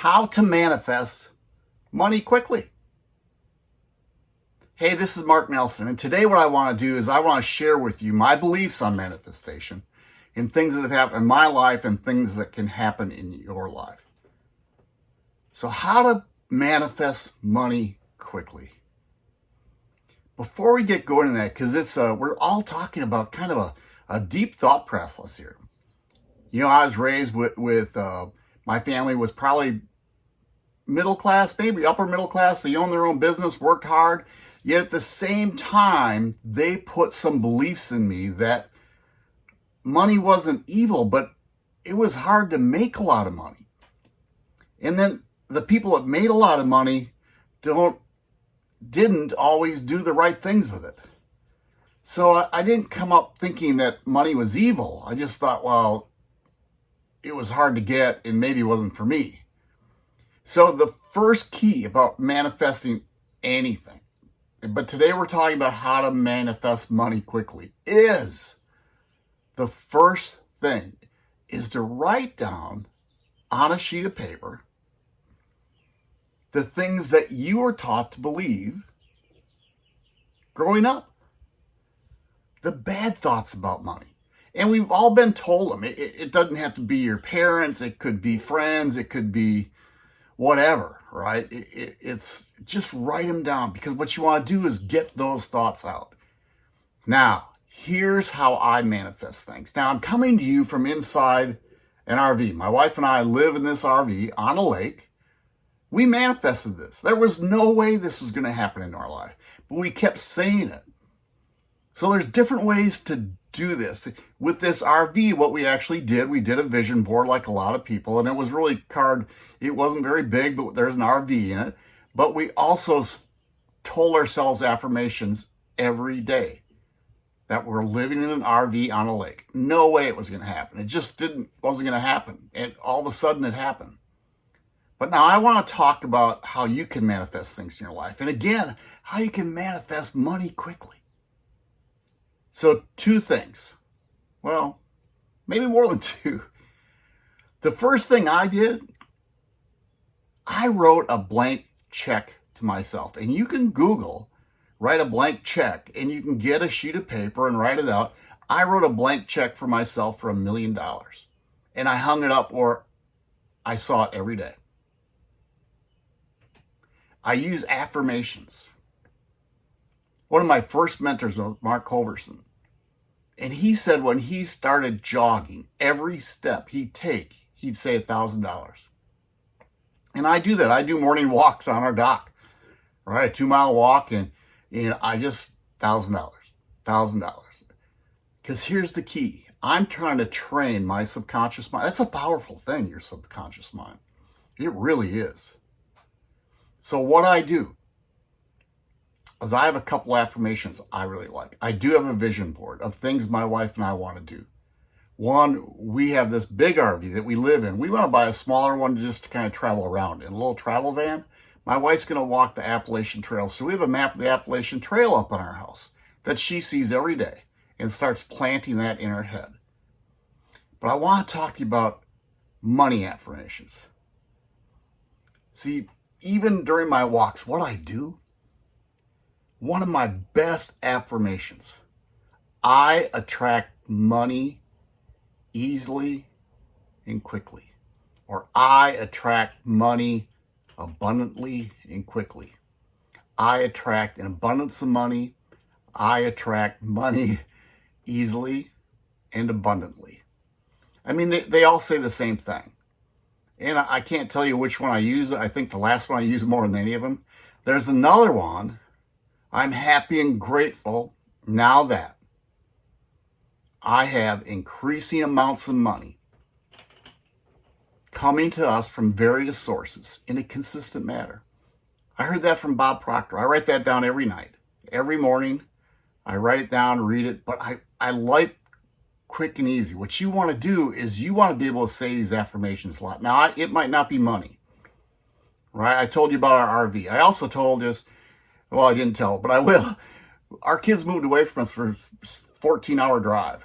how to manifest money quickly. Hey, this is Mark Nelson, and today what I want to do is I want to share with you my beliefs on manifestation and things that have happened in my life and things that can happen in your life. So how to manifest money quickly. Before we get going to that, because it's uh, we're all talking about kind of a, a deep thought process here. You know, I was raised with, with uh, my family was probably middle class, maybe upper middle class. They own their own business, worked hard. Yet at the same time, they put some beliefs in me that money wasn't evil, but it was hard to make a lot of money. And then the people that made a lot of money don't didn't always do the right things with it. So I, I didn't come up thinking that money was evil. I just thought, well, it was hard to get and maybe it wasn't for me. So the first key about manifesting anything, but today we're talking about how to manifest money quickly, is the first thing is to write down on a sheet of paper the things that you were taught to believe growing up. The bad thoughts about money. And we've all been told them. It, it, doesn't have to be your parents. It could be friends. It could be whatever, right? It, it, it's just write them down because what you want to do is get those thoughts out. Now, here's how I manifest things. Now, I'm coming to you from inside an RV. My wife and I live in this RV on a lake. We manifested this. There was no way this was going to happen in our life, but we kept saying it. So there's different ways to do this. With this RV, what we actually did, we did a vision board like a lot of people, and it was really card, it wasn't very big, but there's an RV in it. But we also told ourselves affirmations every day that we're living in an RV on a lake. No way it was going to happen. It just didn't, wasn't going to happen. And all of a sudden it happened. But now I want to talk about how you can manifest things in your life. And again, how you can manifest money quickly. So two things. Well, maybe more than two. The first thing I did, I wrote a blank check to myself. And you can Google, write a blank check, and you can get a sheet of paper and write it out. I wrote a blank check for myself for a million dollars. And I hung it up or I saw it every day. I use affirmations. One of my first mentors was Mark Hoverson. And he said when he started jogging, every step he'd take, he'd say a $1,000. And I do that. I do morning walks on our dock, right? A two mile walk and, and I just, $1,000, $1,000. Because here's the key. I'm trying to train my subconscious mind. That's a powerful thing, your subconscious mind. It really is. So what I do, as I have a couple affirmations I really like. I do have a vision board of things my wife and I want to do. One, we have this big RV that we live in. We want to buy a smaller one just to kind of travel around in a little travel van. My wife's going to walk the Appalachian Trail. So we have a map of the Appalachian Trail up on our house that she sees every day and starts planting that in her head. But I want to talk to you about money affirmations. See, even during my walks, what I do one of my best affirmations. I attract money easily and quickly. Or I attract money abundantly and quickly. I attract an abundance of money. I attract money easily and abundantly. I mean, they, they all say the same thing. And I, I can't tell you which one I use. I think the last one I use more than any of them. There's another one I'm happy and grateful now that I have increasing amounts of money coming to us from various sources in a consistent manner. I heard that from Bob Proctor. I write that down every night, every morning. I write it down, read it, but I, I like quick and easy. What you want to do is you want to be able to say these affirmations a lot. Now, I, it might not be money, right? I told you about our RV. I also told us well, I didn't tell, but I will. Our kids moved away from us for a 14-hour drive.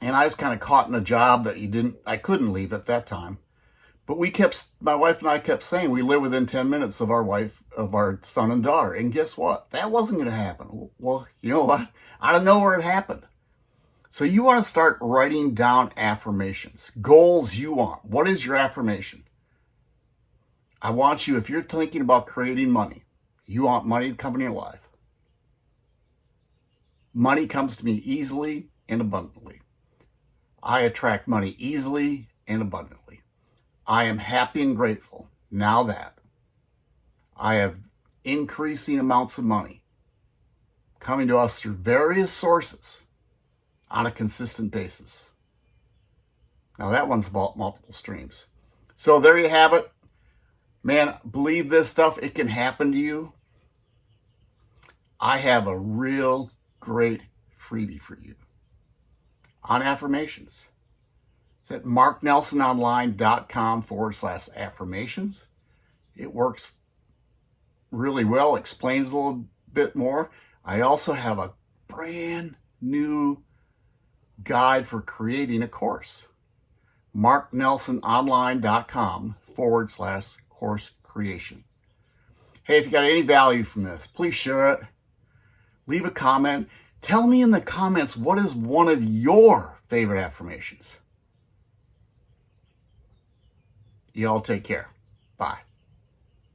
And I was kind of caught in a job that you didn't, I couldn't leave at that time. But we kept, my wife and I kept saying we live within 10 minutes of our wife, of our son and daughter. And guess what? That wasn't going to happen. Well, you know what? Out of nowhere it happened. So you want to start writing down affirmations, goals you want. What is your affirmation? I want you, if you're thinking about creating money, you want money to come in your life. Money comes to me easily and abundantly. I attract money easily and abundantly. I am happy and grateful now that I have increasing amounts of money coming to us through various sources on a consistent basis. Now that one's about multiple streams. So there you have it. Man, believe this stuff. It can happen to you. I have a real great freebie for you on affirmations. It's at marknelsononline.com forward slash affirmations. It works really well, explains a little bit more. I also have a brand new guide for creating a course. marknelsononline.com forward slash course creation. Hey, if you got any value from this, please share it. Leave a comment. Tell me in the comments what is one of your favorite affirmations. Y'all take care. Bye.